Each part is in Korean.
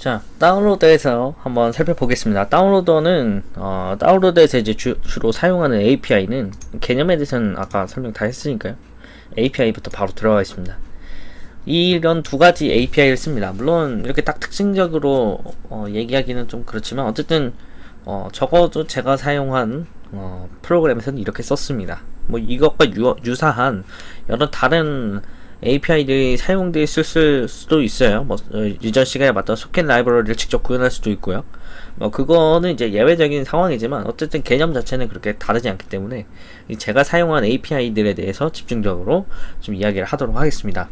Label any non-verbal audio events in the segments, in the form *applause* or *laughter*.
자 다운로드에서 한번 살펴보겠습니다. 다운로더는 어, 다운로드에서 이제 주, 로 사용하는 API는 개념에 대해서는 아까 설명 다 했으니까요. API부터 바로 들어가 있습니다. 이런 두 가지 API를 씁니다. 물론 이렇게 딱 특징적으로 어, 얘기하기는 좀 그렇지만 어쨌든 어, 적어도 제가 사용한 어, 프로그램에서는 이렇게 썼습니다. 뭐 이것과 유, 유사한 여러 다른 API들이 있을 수도 있어요. 뭐 어, user 시간에 맞다 소켓 라이브러리를 직접 구현할 수도 있고요. 뭐 그거는 이제 예외적인 상황이지만 어쨌든 개념 자체는 그렇게 다르지 않기 때문에 제가 사용한 API들에 대해서 집중적으로 좀 이야기를 하도록 하겠습니다.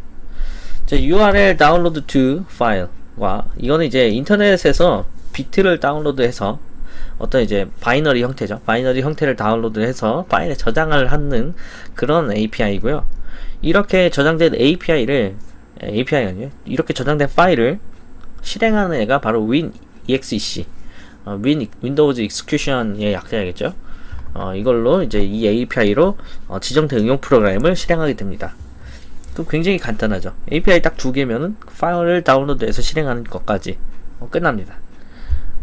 자, URL 다운로드 to 파일과 이거는 이제 인터넷에서 비트를 다운로드해서 어떤 이제 binary 형태죠. 바이너리 형태를 다운로드해서 파일에 저장을 하는 그런 API고요. 이렇게 저장된 API를 API가 아니에요. 이렇게 저장된 파일을 실행하는 애가 바로 WinEXEC 어, Win Windows execution의 약자겠죠. 어, 이걸로 이제 이 API로 어, 지정된 응용 프로그램을 실행하게 됩니다. 그 굉장히 간단하죠. API 딱 두 개면은 파일을 다운로드해서 실행하는 것까지 어, 끝납니다.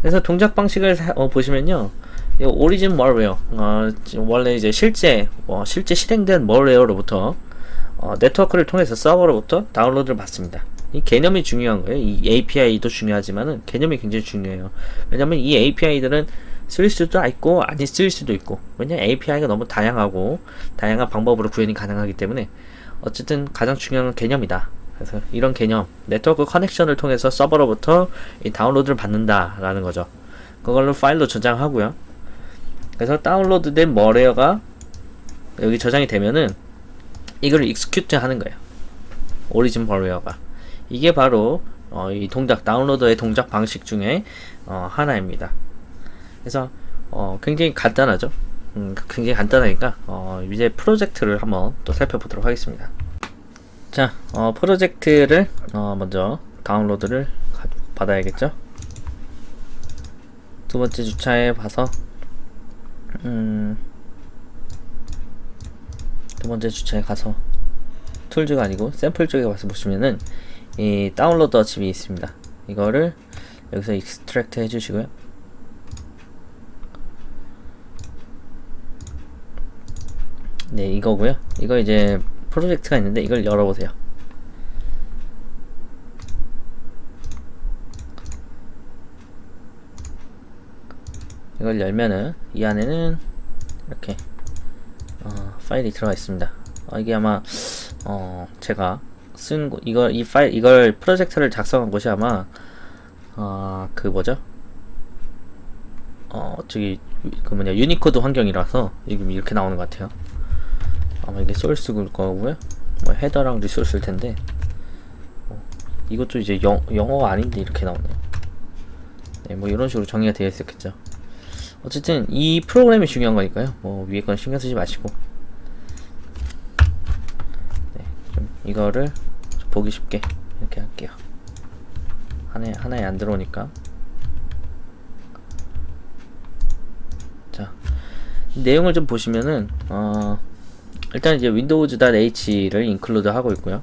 그래서 동작 방식을 사, 어, 보시면요. 오리진 멀웨어 어, 원래 이제 실제 어, 실제 실행된 멀웨어로부터 어, 네트워크를 통해서 서버로부터 다운로드를 받습니다. 이 개념이 중요한 거예요. 이 API도 중요하지만은 개념이 굉장히 중요해요. 왜냐면 이 API들은 쓸 수도 있고 아니 쓸 수도 있고 왜냐 API가 너무 다양하고 다양한 방법으로 구현이 가능하기 때문에 어쨌든 가장 중요한 개념이다. 그래서 이런 개념 네트워크 커넥션을 통해서 서버로부터 이 다운로드를 받는다라는 거죠. 그걸로 파일로 저장하고요. 그래서 다운로드된 malware가 여기 저장이 되면은 이걸 execute 하는 거예요. 오리진 버웨어가 이게 바로 어, 이 동작 downloader의 동작 방식 중에 어, 하나입니다. 그래서 어, 굉장히 간단하죠. 음, 굉장히 간단하니까 어, 이제 프로젝트를 한번 또 살펴보도록 하겠습니다. 자, 어, 프로젝트를 어, 먼저 다운로드를 받아야겠죠. 두 번째 주차에 봐서 음, 두 번째 주차에 가서 tools가 아니고 샘플 쪽에 가서 보시면은 이 downloader zip이 있습니다. 이거를 여기서 extract 해주시고요. 네 이거고요. 이거 이제 프로젝트가 있는데 이걸 열어보세요. 이걸 열면은 이 안에는 이렇게 어, 파일이 들어가 있습니다. 어, 이게 아마 어, 제가 쓴 이걸 이 파일 이걸 프로젝트를 작성한 곳이 아마 어, 그 뭐죠? 어, 저기 그 뭐냐 유니코드 환경이라서 지금 이렇게 나오는 것 같아요. 아마 이게 소스일 거고요. 뭐 header랑 resource일 텐데 어, 이것도 이제 영, 영어가 아닌데 이렇게 나오네요. 네, 뭐 이런 식으로 정의가 되어 있었겠죠. 어쨌든 이 프로그램이 중요한 거니까요. 뭐 위에 건 신경 쓰지 마시고 네, 좀 이거를 좀 보기 쉽게 이렇게 할게요. 하나에 하나에 안 들어오니까 자 내용을 좀 보시면은 어 일단 이제 windows.h를 인클루드 하고 있고요.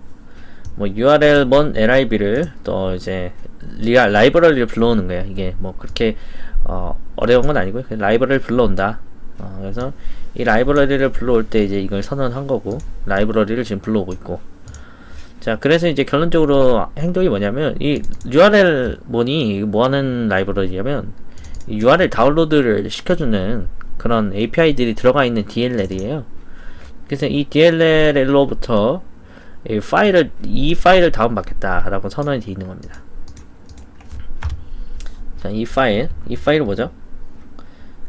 뭐 url 먼 lib를 또 이제 리아 라이브러리를 불러오는 거예요. 이게 뭐 그렇게 어, 어려운 건 아니고요. 라이브러리를 불러온다. 어, 그래서 이 라이브러리를 불러올 때 이제 이걸 선언한 거고 라이브러리를 지금 불러오고 있고 자 그래서 이제 결론적으로 행동이 뭐냐면 이 URL 뭐니 뭐하는 라이브러리냐면 URL 다운로드를 시켜주는 그런 API들이 들어가 있는 DLL이에요. 그래서 이 DLL로부터 이 파일을 이 파일을 다운받겠다라고 선언이 되어 있는 겁니다. 자, 이 파일, 이 파일은 뭐죠?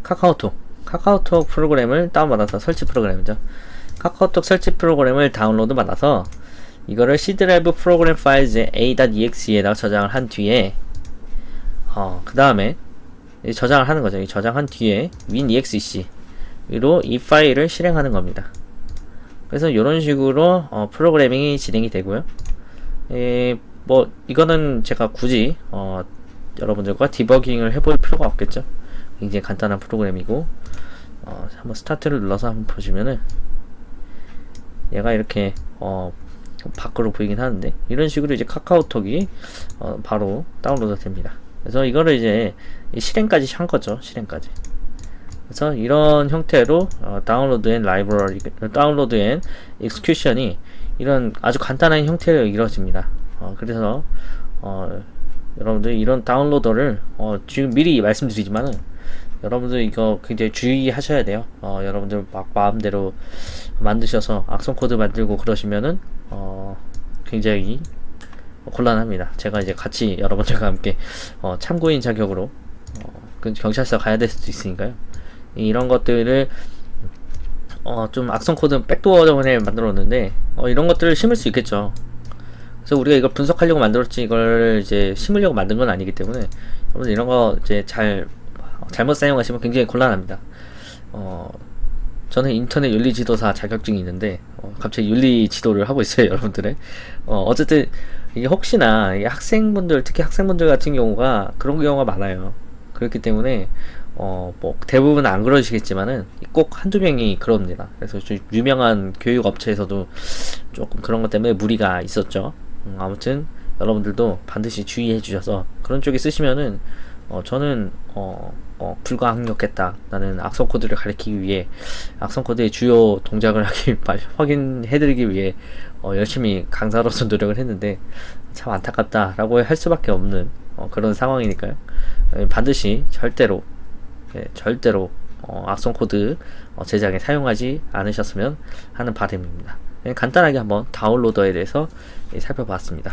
카카오톡. 카카오톡 프로그램을 다운받아서 설치 프로그램이죠. 카카오톡 설치 프로그램을 다운로드 받아서 이거를 C 드라이브 Program Files a.exe에다가 저장을 한 뒤에 어, 그 다음에 저장을 하는 거죠. 저장한 뒤에 WinExec로 이 파일을 실행하는 겁니다. 그래서 이런 식으로 어, 프로그래밍이 진행이 되고요. 에, 뭐 이거는 제가 굳이 어, 여러분들과 디버깅을 해볼 필요가 없겠죠 굉장히 간단한 프로그램이고 어, 한번 스타트를 눌러서 한번 보시면은 얘가 이렇게 어, 밖으로 보이긴 하는데 이런 식으로 이제 카카오톡이 어, 바로 다운로드 됩니다 그래서 이거를 이제 이 실행까지 한 거죠. 실행까지. 그래서 이런 형태로 어, download and library download and execution이 이런 아주 간단한 형태로 이루어집니다. 어, 그래서 어, 여러분들 이런 downloader를 어, 지금 미리 말씀드리지만은 여러분들 이거 굉장히 주의하셔야 돼요. 어, 여러분들 막 마음대로 만드셔서 악성 코드 만들고 그러시면은 어, 굉장히 곤란합니다. 제가 이제 같이 여러분들과 함께 어, 참고인 자격으로 어, 그 경찰서 가야 될 수도 있으니까요. 이런 것들을 어, 좀 악성 코드 backdoor 때문에 만들었는데 어, 이런 것들을 심을 수 있겠죠. 그래서 우리가 이걸 분석하려고 만들었지 이걸 이제 심으려고 만든 건 아니기 때문에 여러분 이런 거 이제 잘 잘못 사용하시면 굉장히 곤란합니다. 어, 저는 인터넷 윤리 지도사 자격증이 있는데 어, 갑자기 윤리 지도를 하고 있어요, *laughs* 여러분들의. 어, 어쨌든 이게 혹시나 이게 학생분들 특히 학생분들 같은 경우가 그런 경우가 많아요. 그렇기 때문에 어, 뭐 대부분 안 그러시겠지만은 꼭 한두 명이 그럽니다. 그래서 좀 유명한 교육 업체에서도 조금 그런 것 때문에 무리가 있었죠. 음, 아무튼 여러분들도 반드시 주의해 주셔서 그런 쪽에 쓰시면은 어, 저는 어, 어, 불가항력했다. 나는 악성 코드를 가리키기 위해 악성 코드의 주요 동작을 *laughs* 하기 확인해드리기 위해 어, 열심히 강사로서 *laughs* 노력을 했는데 참 안타깝다라고 할 수밖에 없는 어, 그런 상황이니까요. 어, 반드시 절대로 예, 절대로 어, 악성 코드 어, 제작에 사용하지 않으셨으면 하는 바람입니다. 예, 간단하게 한번 다운로더에 대해서 예, 살펴봤습니다.